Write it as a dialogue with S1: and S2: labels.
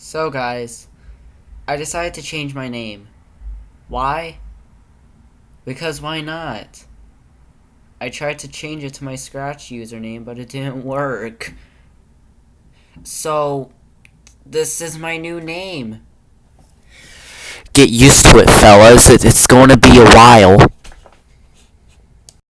S1: So, guys, I decided to change my name. Why? Because why not? I tried to change it to my Scratch username, but it didn't work. So, this is my new name.
S2: Get used to it, fellas. It's going to be a while.